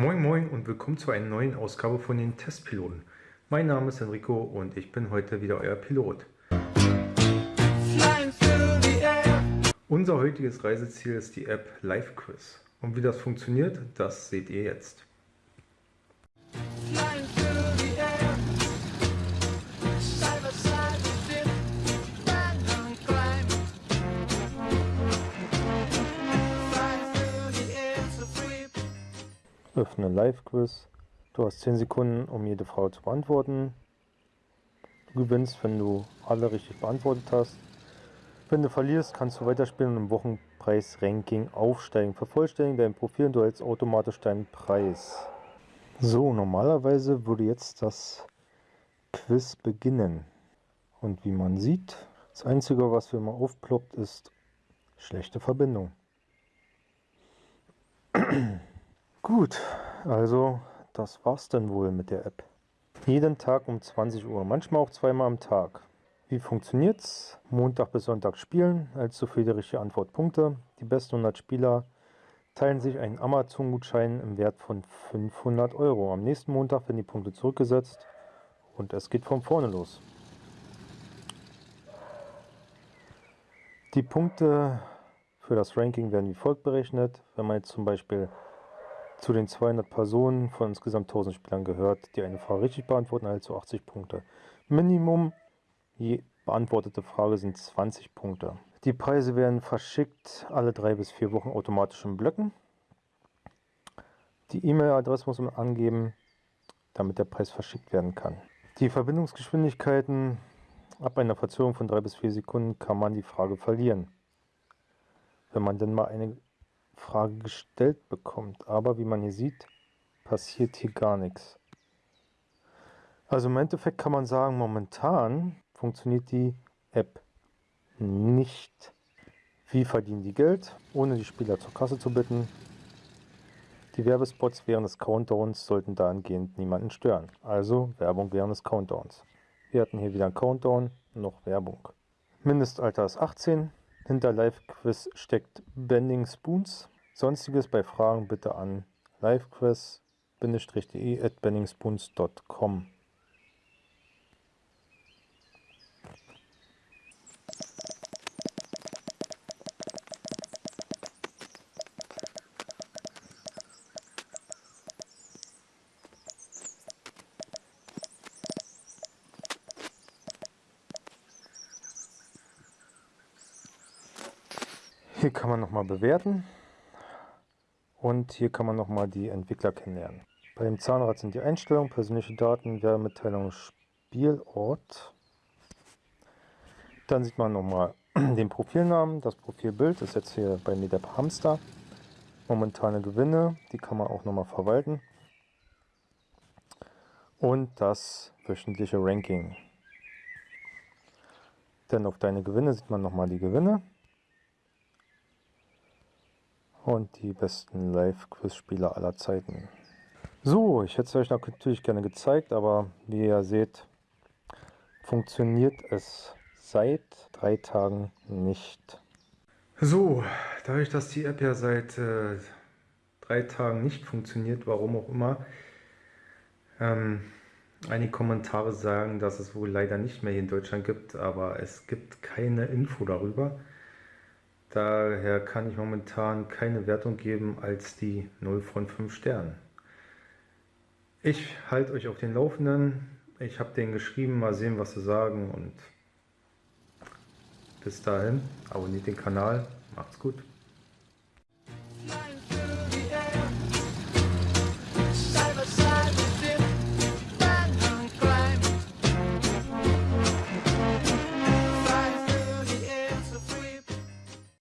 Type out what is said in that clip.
Moin Moin und willkommen zu einer neuen Ausgabe von den Testpiloten. Mein Name ist Enrico und ich bin heute wieder euer Pilot. Unser heutiges Reiseziel ist die App LiveQuiz. Und wie das funktioniert, das seht ihr jetzt. Öffne Live-Quiz. Du hast 10 Sekunden, um jede Frage zu beantworten. Du gewinnst, wenn du alle richtig beantwortet hast. Wenn du verlierst, kannst du weiterspielen und im Wochenpreis-Ranking aufsteigen. Vervollständigen dein Profil und du hältst automatisch deinen Preis. So, normalerweise würde jetzt das Quiz beginnen. Und wie man sieht, das Einzige, was für immer aufploppt, ist schlechte Verbindung. Gut, also das war's dann wohl mit der App. Jeden Tag um 20 Uhr, manchmal auch zweimal am Tag. Wie funktioniert's? Montag bis Sonntag spielen, allzu viele richtige Antwortpunkte. Die besten 100 Spieler teilen sich einen Amazon-Gutschein im Wert von 500 Euro. Am nächsten Montag werden die Punkte zurückgesetzt und es geht von vorne los. Die Punkte für das Ranking werden wie folgt berechnet. Wenn man jetzt zum Beispiel zu den 200 Personen von insgesamt 1000 Spielern gehört, die eine Frage richtig beantworten, also 80 Punkte. Minimum je beantwortete Frage sind 20 Punkte. Die Preise werden verschickt alle drei bis vier Wochen automatisch in Blöcken. Die E-Mail-Adresse muss man angeben, damit der Preis verschickt werden kann. Die Verbindungsgeschwindigkeiten ab einer Verzögerung von drei bis vier Sekunden kann man die Frage verlieren. Wenn man denn mal eine Frage gestellt bekommt. Aber wie man hier sieht, passiert hier gar nichts. Also im Endeffekt kann man sagen, momentan funktioniert die App nicht. Wie verdienen die Geld, ohne die Spieler zur Kasse zu bitten? Die Werbespots während des Countdowns sollten dahingehend niemanden stören. Also Werbung während des Countdowns. Wir hatten hier wieder einen Countdown, noch Werbung. Mindestalter ist 18, hinter Live-Quiz steckt Bending Spoons. Sonstiges bei Fragen bitte an livequiz-de at benningspoons.com. Hier kann man nochmal bewerten und hier kann man nochmal die Entwickler kennenlernen. Bei dem Zahnrad sind die Einstellungen, persönliche Daten, Werbemitteilung, Spielort. Dann sieht man nochmal den Profilnamen, das Profilbild ist jetzt hier bei der Hamster. Momentane Gewinne, die kann man auch nochmal verwalten. Und das wöchentliche Ranking. Denn auf deine Gewinne sieht man nochmal die Gewinne und die besten Live-Quiz-Spieler aller Zeiten. So, ich hätte es euch natürlich gerne gezeigt, aber wie ihr seht, funktioniert es seit drei Tagen nicht. So, dadurch, dass die App ja seit äh, drei Tagen nicht funktioniert, warum auch immer, ähm, einige Kommentare sagen, dass es wohl leider nicht mehr hier in Deutschland gibt, aber es gibt keine Info darüber. Daher kann ich momentan keine Wertung geben als die 0 von 5 Sternen. Ich halte euch auf den Laufenden. Ich habe denen geschrieben, mal sehen, was sie sagen und bis dahin, abonniert den Kanal, macht's gut.